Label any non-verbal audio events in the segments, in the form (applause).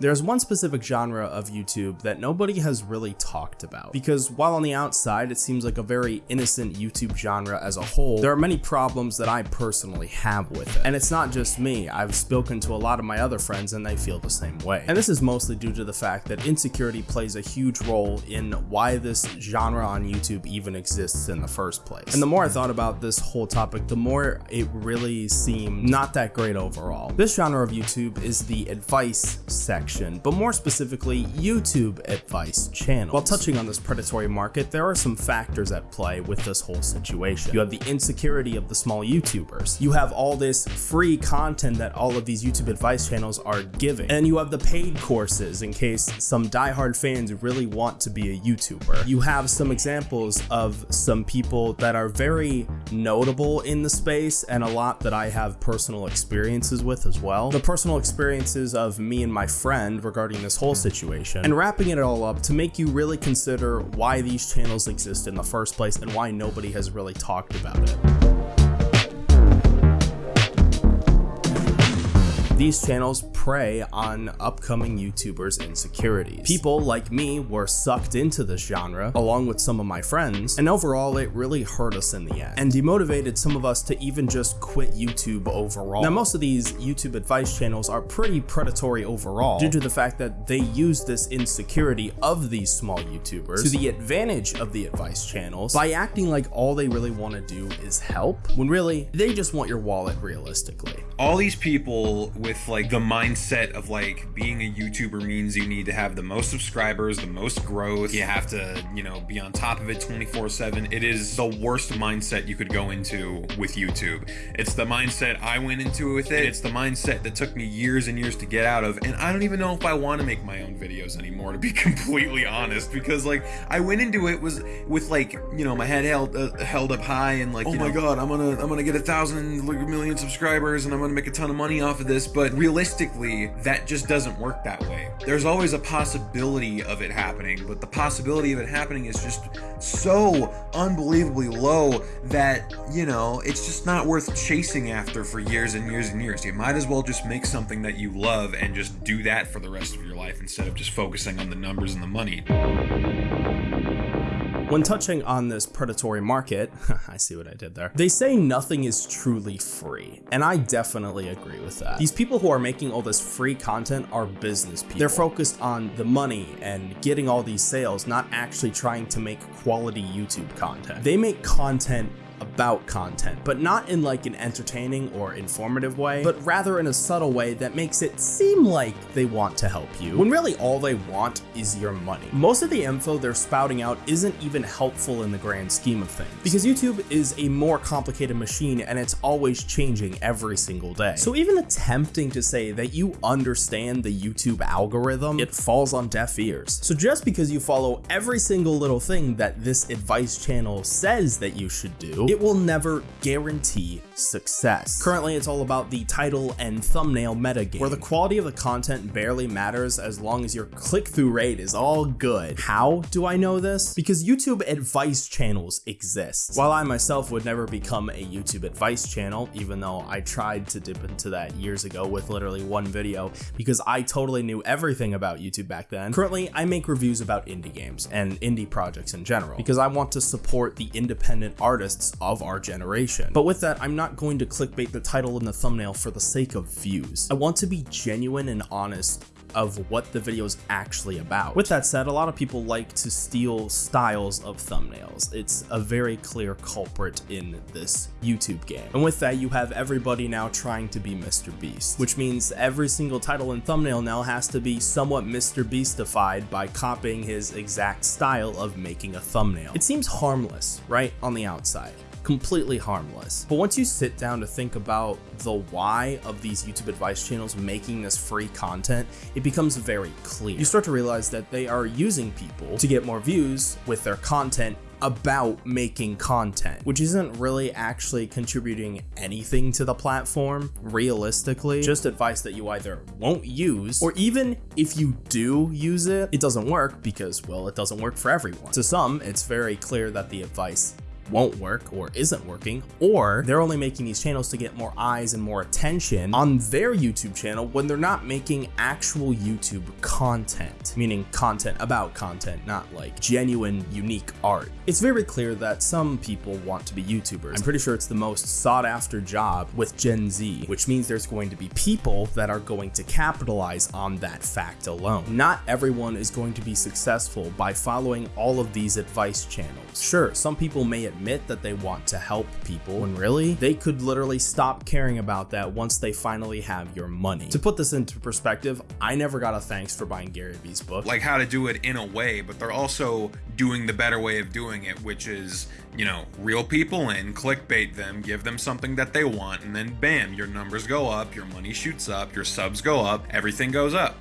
There's one specific genre of YouTube that nobody has really talked about, because while on the outside it seems like a very innocent YouTube genre as a whole, there are many problems that I personally have with it. And it's not just me, I've spoken to a lot of my other friends and they feel the same way. And this is mostly due to the fact that insecurity plays a huge role in why this genre on YouTube even exists in the first place. And the more I thought about this whole topic, the more it really seemed not that great overall. This genre of YouTube is the advice section section, but more specifically YouTube advice channel. While touching on this predatory market, there are some factors at play with this whole situation. You have the insecurity of the small YouTubers. You have all this free content that all of these YouTube advice channels are giving. And you have the paid courses in case some diehard fans really want to be a YouTuber. You have some examples of some people that are very notable in the space and a lot that I have personal experiences with as well. The personal experiences of me and my friends friend regarding this whole situation, and wrapping it all up to make you really consider why these channels exist in the first place and why nobody has really talked about it. These channels prey on upcoming YouTubers' insecurities. People like me were sucked into this genre, along with some of my friends, and overall it really hurt us in the end, and demotivated some of us to even just quit YouTube overall. Now most of these YouTube advice channels are pretty predatory overall, due to the fact that they use this insecurity of these small YouTubers to the advantage of the advice channels by acting like all they really want to do is help, when really, they just want your wallet realistically. All these people with like the mindset of like being a YouTuber means you need to have the most subscribers, the most growth. You have to, you know, be on top of it 24 7. It is the worst mindset you could go into with YouTube. It's the mindset I went into with it. It's the mindset that took me years and years to get out of. And I don't even know if I want to make my own videos anymore, to be (laughs) completely honest, because like I went into it was with like, you know, my head held uh, held up high and like, oh my know, God, I'm gonna, I'm gonna get a thousand like, million subscribers and I'm gonna make a ton of money off of this. But realistically, realistically, that just doesn't work that way. There's always a possibility of it happening, but the possibility of it happening is just so unbelievably low that, you know, it's just not worth chasing after for years and years and years. You might as well just make something that you love and just do that for the rest of your life instead of just focusing on the numbers and the money. When touching on this predatory market, (laughs) I see what I did there, they say nothing is truly free, and I definitely agree with that. These people who are making all this free content are business people. They're focused on the money and getting all these sales, not actually trying to make quality YouTube content. They make content about content, but not in like an entertaining or informative way, but rather in a subtle way that makes it seem like they want to help you, when really all they want is your money. Most of the info they're spouting out isn't even helpful in the grand scheme of things, because YouTube is a more complicated machine and it's always changing every single day. So even attempting to say that you understand the YouTube algorithm, it falls on deaf ears. So just because you follow every single little thing that this advice channel says that you should do, it will never guarantee success. Currently, it's all about the title and thumbnail metagame, where the quality of the content barely matters as long as your click-through rate is all good. How do I know this? Because YouTube advice channels exist. While I myself would never become a YouTube advice channel, even though I tried to dip into that years ago with literally one video, because I totally knew everything about YouTube back then, currently I make reviews about indie games and indie projects in general, because I want to support the independent artists of our generation. But with that, I'm not going to clickbait the title and the thumbnail for the sake of views. I want to be genuine and honest of what the video is actually about. With that said, a lot of people like to steal styles of thumbnails. It's a very clear culprit in this YouTube game. And with that, you have everybody now trying to be Mr. Beast, which means every single title and thumbnail now has to be somewhat Mr. Beastified by copying his exact style of making a thumbnail. It seems harmless, right, on the outside completely harmless. But once you sit down to think about the why of these YouTube advice channels making this free content, it becomes very clear. You start to realize that they are using people to get more views with their content about making content, which isn't really actually contributing anything to the platform, realistically. Just advice that you either won't use, or even if you do use it, it doesn't work because, well, it doesn't work for everyone. To some, it's very clear that the advice won't work or isn't working, or they're only making these channels to get more eyes and more attention on their YouTube channel when they're not making actual YouTube content, meaning content about content, not like genuine, unique art. It's very clear that some people want to be YouTubers. I'm pretty sure it's the most sought after job with Gen Z, which means there's going to be people that are going to capitalize on that fact alone. Not everyone is going to be successful by following all of these advice channels. Sure, some people may admit that they want to help people when really they could literally stop caring about that once they finally have your money. To put this into perspective, I never got a thanks for buying Gary Vee's book. Like how to do it in a way, but they're also doing the better way of doing it, which is, you know, real people in, clickbait them, give them something that they want, and then bam, your numbers go up, your money shoots up, your subs go up, everything goes up.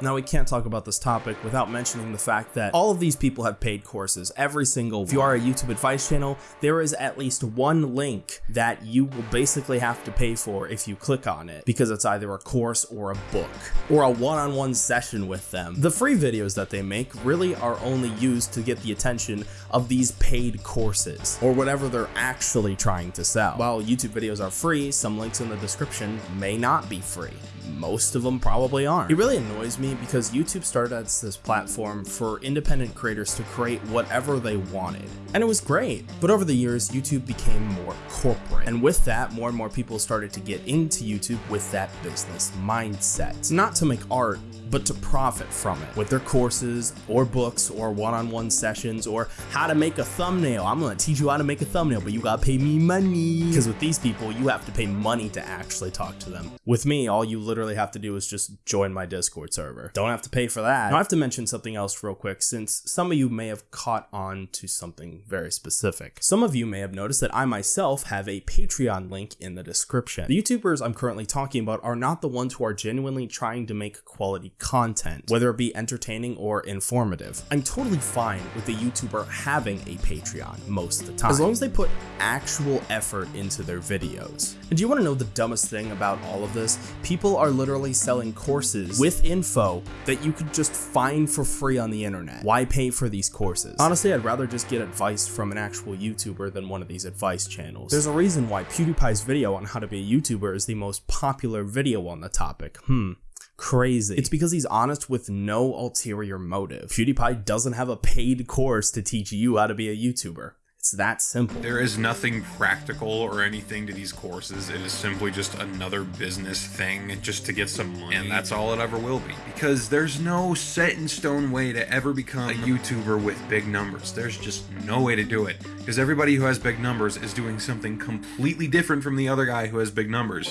Now, we can't talk about this topic without mentioning the fact that all of these people have paid courses. Every single, if you are a YouTube advice channel, there is at least one link that you will basically have to pay for if you click on it because it's either a course or a book or a one on one session with them. The free videos that they make really are only used to get the attention of these paid courses or whatever they're actually trying to sell. While YouTube videos are free, some links in the description may not be free. Most of them probably aren't. It really annoys me because YouTube started as this platform for independent creators to create whatever they wanted. And it was great. But over the years, YouTube became more corporate. And with that, more and more people started to get into YouTube with that business mindset. Not to make art, but to profit from it with their courses or books or one-on-one sessions or how to make a thumbnail. I'm gonna teach you how to make a thumbnail, but you gotta pay me money. Because with these people, you have to pay money to actually talk to them. With me, all you literally have to do is just join my Discord server. Don't have to pay for that. Now, I have to mention something else real quick since some of you may have caught on to something very specific. Some of you may have noticed that I myself have a Patreon link in the description. The YouTubers I'm currently talking about are not the ones who are genuinely trying to make quality content, whether it be entertaining or informative. I'm totally fine with the YouTuber having a Patreon most of the time, as long as they put actual effort into their videos. And do you want to know the dumbest thing about all of this? People are literally selling courses with info that you could just find for free on the internet. Why pay for these courses? Honestly, I'd rather just get advice from an actual YouTuber than one of these advice channels. There's a reason why PewDiePie's video on how to be a YouTuber is the most popular video on the topic. Hmm crazy. It's because he's honest with no ulterior motive. PewDiePie doesn't have a paid course to teach you how to be a YouTuber. It's that simple. There is nothing practical or anything to these courses. It is simply just another business thing just to get some money. And that's all it ever will be. Because there's no set in stone way to ever become a YouTuber with big numbers. There's just no way to do it. Because everybody who has big numbers is doing something completely different from the other guy who has big numbers.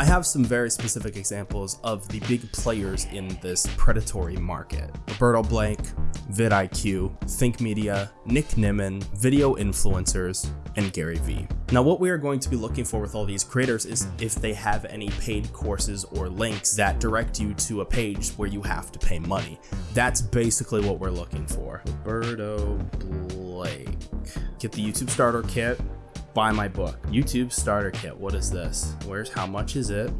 I have some very specific examples of the big players in this predatory market. Roberto Blake, vidIQ, Think Media, Nick Nimmin, video influencers, and Gary Vee. Now what we are going to be looking for with all these creators is if they have any paid courses or links that direct you to a page where you have to pay money. That's basically what we're looking for. Roberto Blake. Get the YouTube starter kit, buy my book. YouTube starter kit. What is this? Where's how much is it?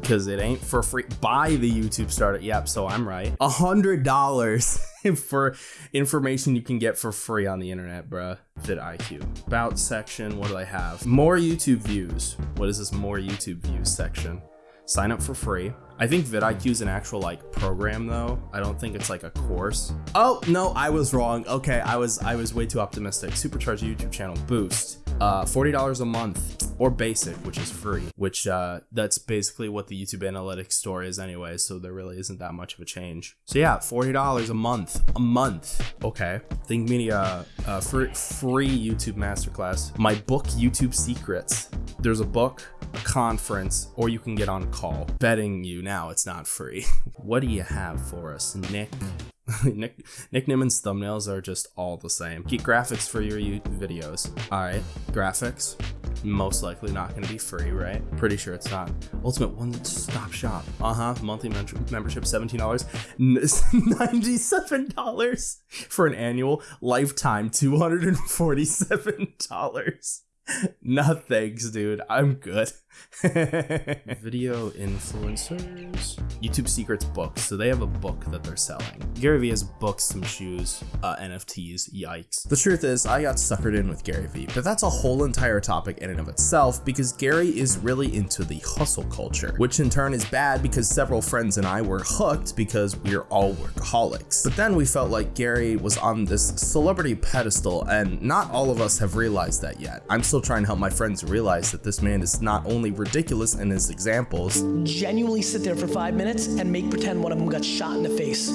Because it ain't for free. Buy the YouTube starter. Yep, so I'm right. A hundred dollars (laughs) for information you can get for free on the internet, bruh. vidIQ. About section, what do I have? More YouTube views. What is this more YouTube views section? Sign up for free. I think vidIQ is an actual like program though. I don't think it's like a course. Oh no, I was wrong. Okay, I was I was way too optimistic. Supercharge YouTube channel boost uh, $40 a month or basic, which is free, which uh, that's basically what the YouTube analytics store is anyway. So there really isn't that much of a change. So yeah, $40 a month, a month. Okay. Think Media, uh, free, free YouTube masterclass. My book, YouTube Secrets. There's a book, a conference, or you can get on a call. Betting you now it's not free. (laughs) what do you have for us, Nick? (laughs) Nick Nick Nimmin's thumbnails are just all the same. Get graphics for your YouTube videos. Alright, graphics. Most likely not going to be free, right? Pretty sure it's not. Ultimate one stop shop. Uh huh. Monthly membership $17. (laughs) $97 for an annual. Lifetime $247. (laughs) no thanks, dude. I'm good. (laughs) Video influencers. YouTube Secrets books. So they have a book that they're selling. Gary Vee has books, some shoes, uh, NFTs. Yikes. The truth is, I got suckered in with Gary Vee, but that's a whole entire topic in and of itself because Gary is really into the hustle culture, which in turn is bad because several friends and I were hooked because we're all workaholics. But then we felt like Gary was on this celebrity pedestal, and not all of us have realized that yet. I'm still trying to help my friends realize that this man is not only ridiculous in his examples, genuinely sit there for five minutes and make pretend one of them got shot in the face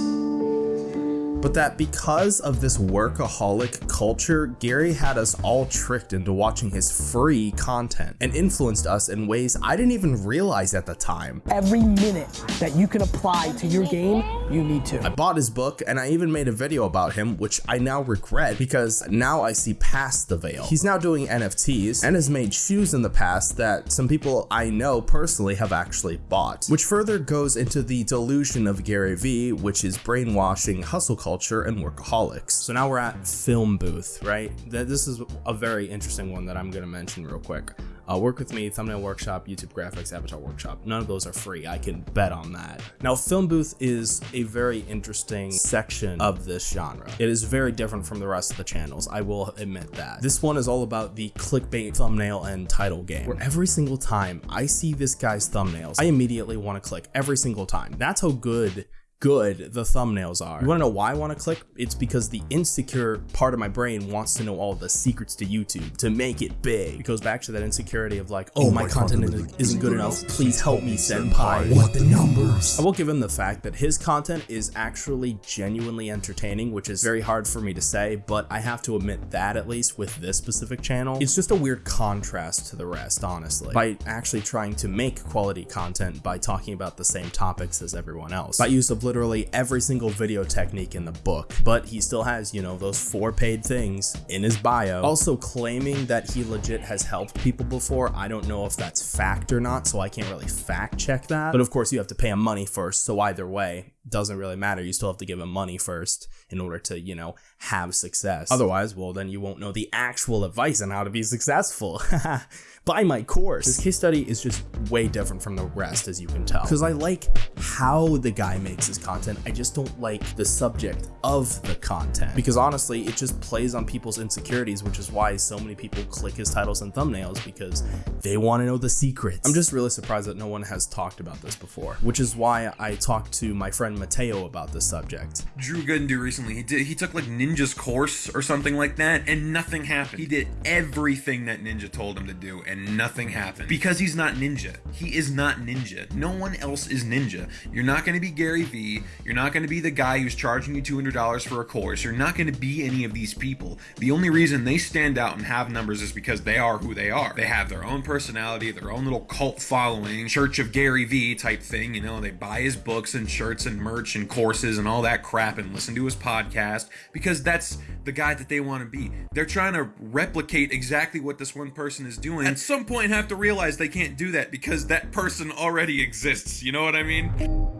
but that because of this workaholic culture, Gary had us all tricked into watching his free content and influenced us in ways I didn't even realize at the time. Every minute that you can apply to your game, you need to. I bought his book and I even made a video about him, which I now regret because now I see past the veil. He's now doing NFTs and has made shoes in the past that some people I know personally have actually bought, which further goes into the delusion of Gary Vee, which is brainwashing hustle culture culture and workaholics. So now we're at Film Booth, right? This is a very interesting one that I'm going to mention real quick. Uh, work with me, thumbnail workshop, YouTube graphics, avatar workshop. None of those are free. I can bet on that. Now, Film Booth is a very interesting section of this genre. It is very different from the rest of the channels. I will admit that. This one is all about the clickbait thumbnail and title game, where every single time I see this guy's thumbnails, I immediately want to click every single time. That's how good good the thumbnails are. You wanna know why I wanna click? It's because the insecure part of my brain wants to know all the secrets to YouTube to make it big. It goes back to that insecurity of like, oh, oh my, my content, content isn't good enough. Please help me, senpai. What the numbers? I will give him the fact that his content is actually genuinely entertaining, which is very hard for me to say, but I have to admit that at least with this specific channel, it's just a weird contrast to the rest, honestly. By actually trying to make quality content by talking about the same topics as everyone else. By use of literally every single video technique in the book, but he still has, you know, those four paid things in his bio. Also claiming that he legit has helped people before. I don't know if that's fact or not, so I can't really fact check that. But of course you have to pay him money first, so either way, doesn't really matter. You still have to give him money first in order to, you know, have success. Otherwise, well, then you won't know the actual advice on how to be successful. (laughs) Buy my course. This case study is just way different from the rest, as you can tell. Because I like how the guy makes his content. I just don't like the subject of the content. Because honestly, it just plays on people's insecurities, which is why so many people click his titles and thumbnails because they want to know the secrets. I'm just really surprised that no one has talked about this before, which is why I talked to my friend Mateo about this subject. Drew Goodendu recently, he did he took like Ninja's course or something like that, and nothing happened. He did everything that Ninja told him to do, and nothing happened. Because he's not Ninja. He is not Ninja. No one else is Ninja. You're not gonna be Gary Vee. You're not gonna be the guy who's charging you $200 for a course. You're not gonna be any of these people. The only reason they stand out and have numbers is because they are who they are. They have their own personality, their own little cult following, Church of Gary Vee type thing, you know, they buy his books and shirts and merch and courses and all that crap and listen to his podcast because that's the guy that they want to be. They're trying to replicate exactly what this one person is doing. Some point have to realize they can't do that because that person already exists. You know what I mean?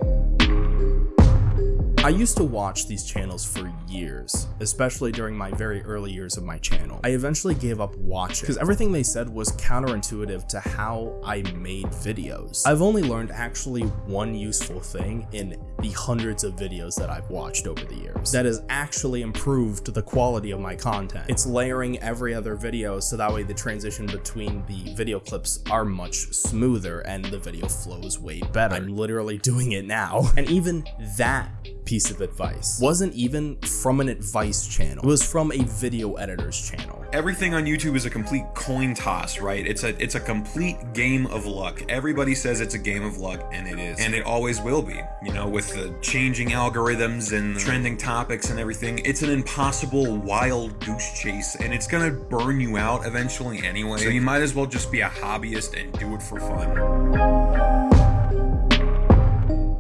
I used to watch these channels for years, especially during my very early years of my channel. I eventually gave up watching because everything they said was counterintuitive to how I made videos. I've only learned actually one useful thing in the hundreds of videos that I've watched over the years that has actually improved the quality of my content. It's layering every other video so that way the transition between the video clips are much smoother and the video flows way better. I'm literally doing it now. And even that piece of advice wasn't even from an advice channel. It was from a video editor's channel. Everything on YouTube is a complete coin toss, right? It's a it's a complete game of luck. Everybody says it's a game of luck and it is. And it always will be. You know, with the changing algorithms and trending topics and everything, it's an impossible wild goose chase and it's going to burn you out eventually anyway. So you might as well just be a hobbyist and do it for fun.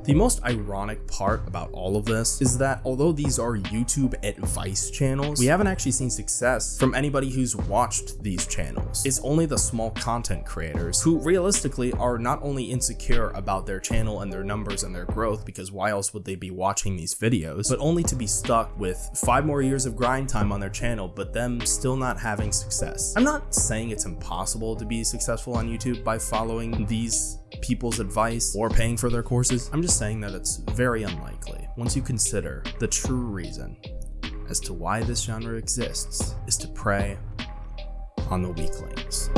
The most ironic part about all of this is that although these are YouTube advice channels, we haven't actually seen success from anybody who's watched these channels. It's only the small content creators who realistically are not only insecure about their channel and their numbers and their growth because why else would they be watching these videos, but only to be stuck with five more years of grind time on their channel, but them still not having success. I'm not saying it's impossible to be successful on YouTube by following these people's advice or paying for their courses. I'm just saying that it's very unlikely once you consider the true reason as to why this genre exists is to prey on the weaklings.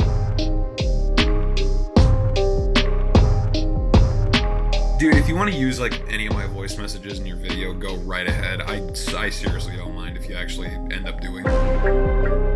Dude, if you want to use like any of my voice messages in your video, go right ahead. I, I seriously don't mind if you actually end up doing it.